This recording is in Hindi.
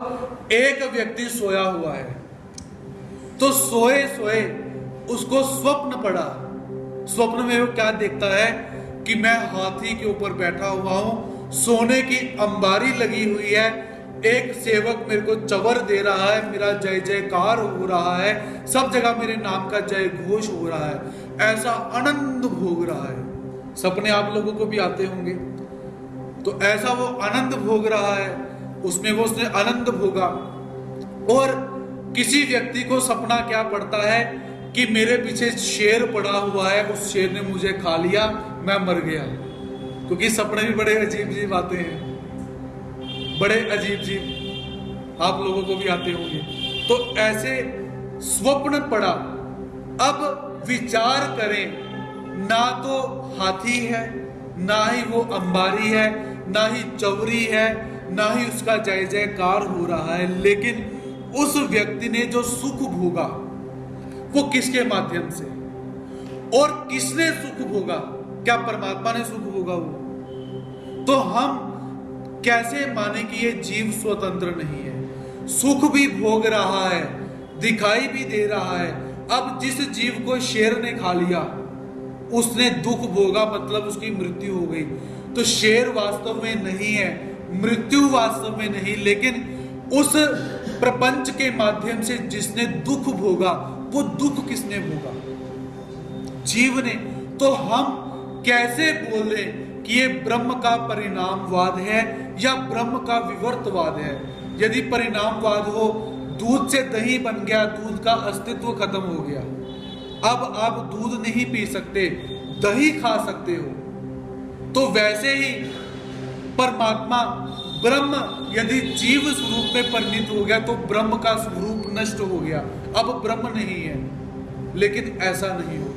एक व्यक्ति सोया हुआ है तो सोए सोए उसको स्वप्न पड़ा। स्वप्न में वो क्या देखता है कि मैं हाथी के ऊपर बैठा हुआ हूँ, सोने की अंबारी लगी हुई है, एक सेवक मेरे को चवर दे रहा है, मेरा जय जयकार हो रहा है, सब जगह मेरे नाम का जय घोष हो रहा है, ऐसा आनंद भोग रहा है। सपने आप लोगों को भी आते होंगे तो ऐसा वो आनंद भोग रहा है उसमें वो उसने आनंद भोगा। और किसी व्यक्ति को सपना क्या पड़ता है कि मेरे पीछे शेर पड़ा हुआ है, उस शेर ने मुझे खा लिया, मैं मर गया। क्योंकि सपने भी बड़े अजीब अजीब आते हैं। बड़े अजीब अजीब आप लोगों को भी आते होंगे। तो ऐसे स्वप्न पड़ा। अब विचार करें, ना तो हाथी है, ना ही वो अंबारी है, ना ही चौरी है ना ही उसका जय जयकार हो रहा है, लेकिन उस व्यक्ति ने जो सुख भोगा, वो किसके माध्यम से? और किसने सुख भोगा? क्या परमात्मा ने सुख भोगा वो? तो हम कैसे माने कि ये जीव स्वतंत्र नहीं है? सुख भी भोग रहा है, दिखाई भी दे रहा है। अब जिस जीव को शेर ने खा लिया, उसने दुख भोगा मतलब उसकी मृत्यु हो गई। तो शेर वास्तव में नहीं है मृत्यु वास्तव में नहीं, लेकिन उस प्रपंच के माध्यम से जिसने दुख भोगा, वो दुख किसने भोगा? जीव ने। तो हम कैसे बोले कि ये ब्रह्म का परिणामवाद है या ब्रह्म का विवर्तवाद है? यदि परिणामवाद हो, दूध से दही बन गया, दूध का अस्तित्व खत्म हो गया। अब आप दूध नहीं पी सकते, दही खा सकते हो। तो वैसे ही परमात्मा ब्रह्म यदि जीव स्वरूप में परिणित हो गया तो ब्रह्म का स्वरूप नष्ट हो गया। अब ब्रह्म नहीं है, लेकिन ऐसा नहीं हो